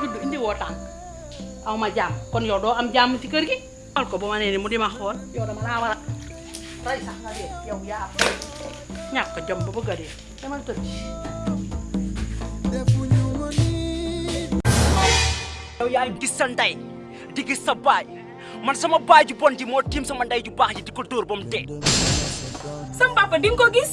judd indi woo tànk. Aw ma jàmm kon yow doo am jàmm ci kër gi? Xal ko ba ma nee ni mu di ma xool. Yow dama laa war a rey sax nga dee. Yow yaa ñàkk jom ba bëgg a dee. Demal tëdd yow yaa ngi gis sa ndey di gis sa baay. Man sama baay ju bon ji moo tiim sama ndey ju baax ji di ko dóor ba mu dee. Sam papa di nga ko gis?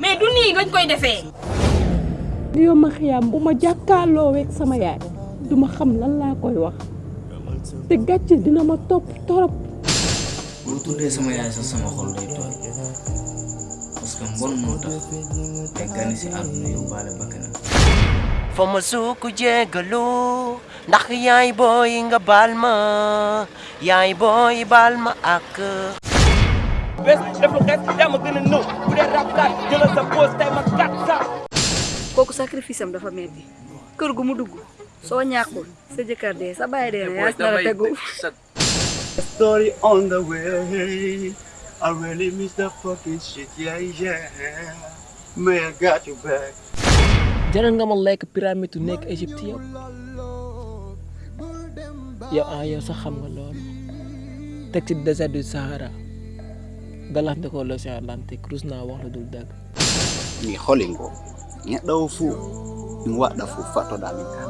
Mais du nii ngañ koy defee. Yow ma xiyaam bu ma jàkkaarloo weeg sama yaay duma xam lan laa koy wax te gàcce dina ma topp torop boo tuddee sama yaay sax sama xol day tooy parce que mbon moo tax te gani si àdduna yóbbaale bakkanam fa ma suuku jégalu ndax yaay booy nga baal ma yaay booy baal ma ak bés def lu xees yaa ma gën a nëw bu dee rafetaat jëlal sa pause tey ma kat sa kooku sacrifice am dafa metti kër gu mu dugg soo ñàkkul sa jëkkër dee sa baay dee na yaa si dara tegu Story on the way. I really miss the fucking shit, yeah, yeah. Man, I got you back. jaral nga ma lekk pyramide yu nekk Égypte yëpp yow ah yow sax xam nga loolu teg ci désert du Sahara galax ndekoo l'océan Atlantique rus naa wax la dul dëgg Ni holingo. Nyada ufu. Ni wada fu mi kande.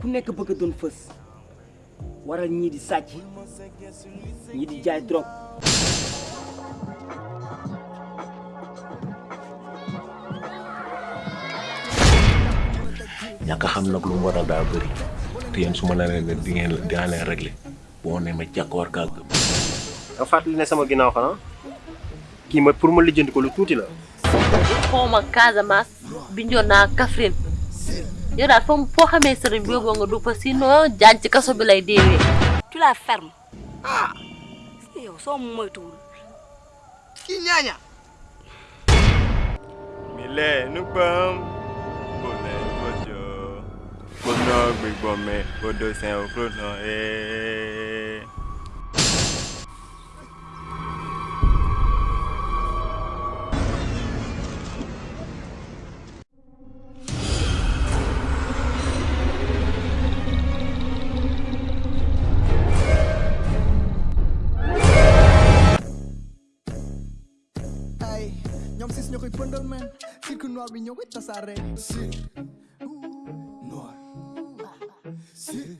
ku nekk bëgg a doon fës. Waral ñii di sàcc ñii di jaay drogue. Ñàkk a xam nag lu mu waral daa bëri. Te yéen su ma la leen di ngeen dinaa leen réglé boo ne ma jàkk war kaa gëm. Nga fàttali ne sama ginnaaw xanaa? Kii ma pour ma lijjanti ko lu tuuti la. xawma Casamance Bignona Kaffrine yow daal foo foo xamee sëriñ bi yóbboo nga du fa sinon jaan ci kaso bi lay deewee. tu la ferme ah yow soo moytuwul? Ki nyanya. Mile nukpam. Bole bojo. Bono gbigbo. Bodo ñoom sis ñoo koy pëndal men. Cirque noir bi ñoo koy tasaare si. Noir si